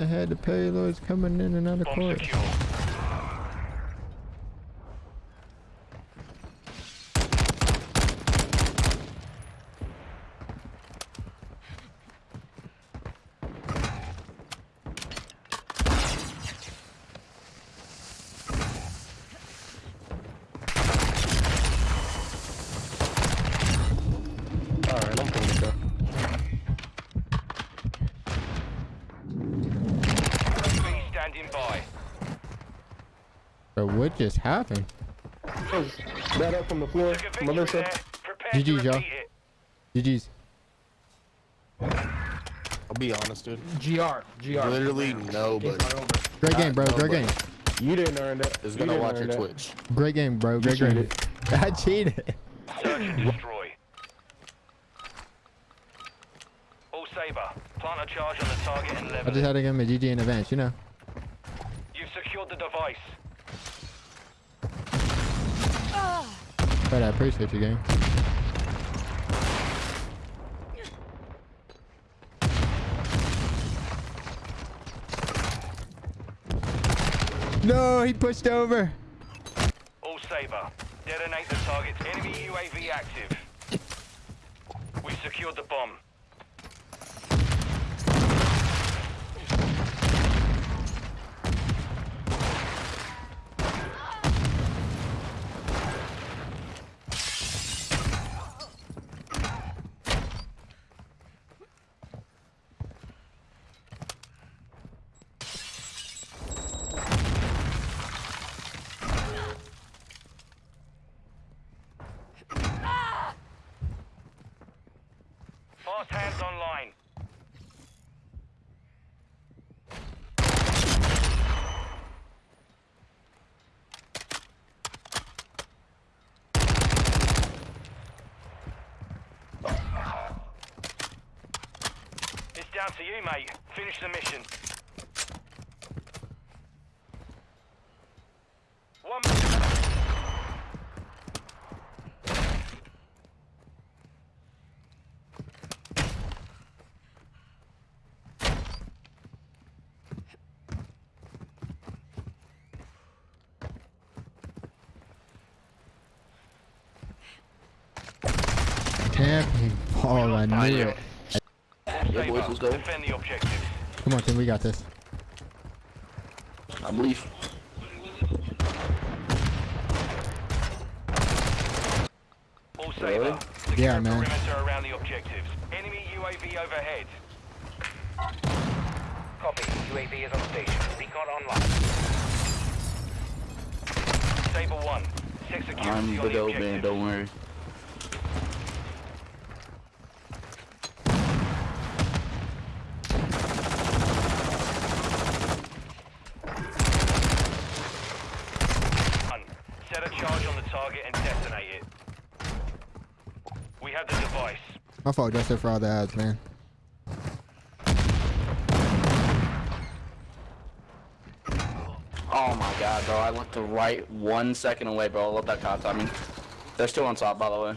Ahead, the payload's coming in and out of court. secure. Alright, I'm coming to go. B standing by. Bro, what just happened? That up from the floor, Took a victory Melissa. there. Prepare GG, y'all. GG's. I'll be honest, dude. GR. GR. Literally Game's nobody. Great game, bro. Great game. You didn't earn that. is You gonna watch your. Twitch. Great game, bro. Great game. I cheated. Search and destroy. All Saber, plant a charge on the target and I just had to give him a GG in advance, you know. You've secured the device. But I appreciate you, gang. No, he pushed over. All Saber, detonate the target's enemy UAV active. We've secured the bomb. Fast hands online. It's down to you, mate. Finish the mission. One Camping. Oh, I knew it. Yeah, boys, let's go. Defend the objective. Come on, Tim. We got this. I believe. All Saber. Secure Yeah, man. perimeter around the objectives. Enemy UAV overhead. Copy. UAV is on station. Recon online. Saber 1. Check security I'm the the dope man, don't worry. One. Set a charge on the target and detonate it. We have the device. My fault, Justin, for all the ads, man. Oh my god, bro. I looked the right one second away, bro. I love that cop timing. They're still on top, by the way.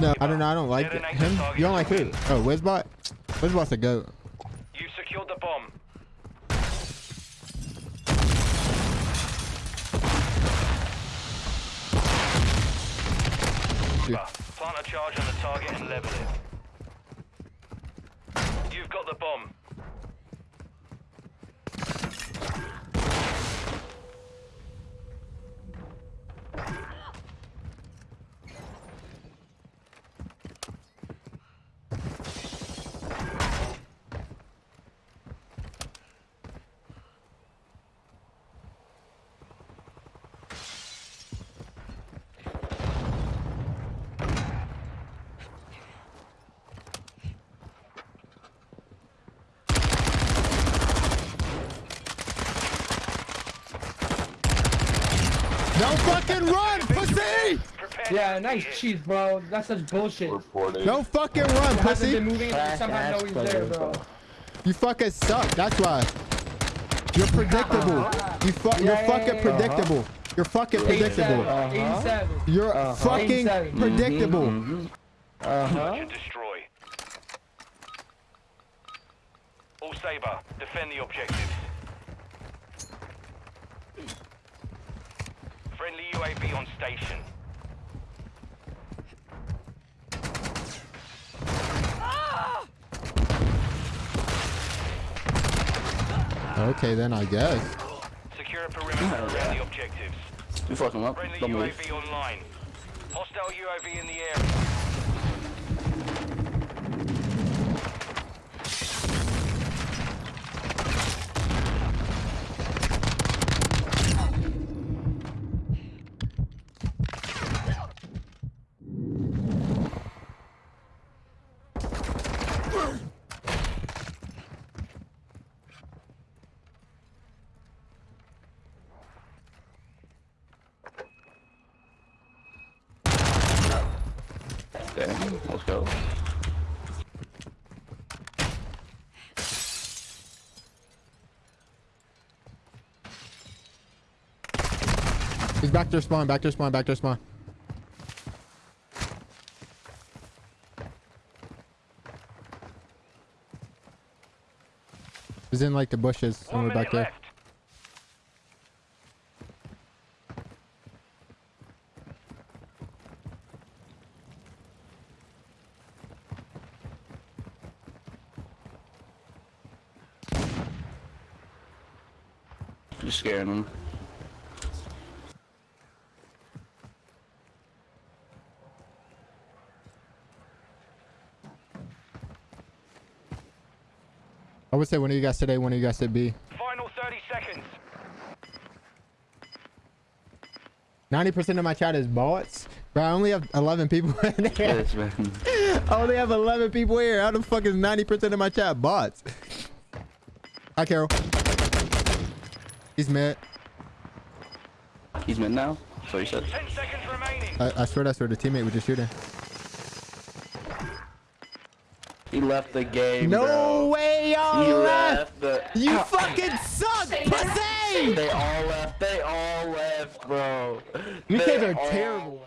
No, I don't know. I don't like Detonate him. You don't like who? quickly. Oh, Wizbot? Wizbot's a goat. You secured the bomb. Yeah. Plant a charge on the target and level it. You've got the bomb. No fucking run, pussy! Yeah, nice cheese, bro. That's such bullshit. No fucking run, Hasn't been pussy! moving and you somehow know he's there, bro. You fucking suck. That's why. You're predictable. You fu- Yeah, You're yeah, fucking yeah, predictable. You're fucking predictable. 87. You're fucking predictable. Uh-huh. To destroy. Saber. Defend the objectives. Friendly UAV on station. Okay, then I guess. Secure a perimeter around the objectives. You fucking up. Friendly Don't move. Online. Hostile UAV in the area. Damn, let's go. He's back there spawn, back there spawn, back there spawn. He's in like the bushes somewhere back there. left. You're scaring them. I would say one of you guys today, one of you guys said B. Final 30 seconds. 90% of my chat is bots. Bro, I only have 11 people in there. Yes, man. I only have 11 people here. How the fuck is 90% of my chat bots? Hi, Carol. He's mid. He's mid now. That's what you said. 10 seconds remaining. I, I swear that's where the teammate was just shooting. He left the game. No bro. way, y'all left. left the. You fucking suck, pussy! They all left. They all left, bro. You guys are terrible.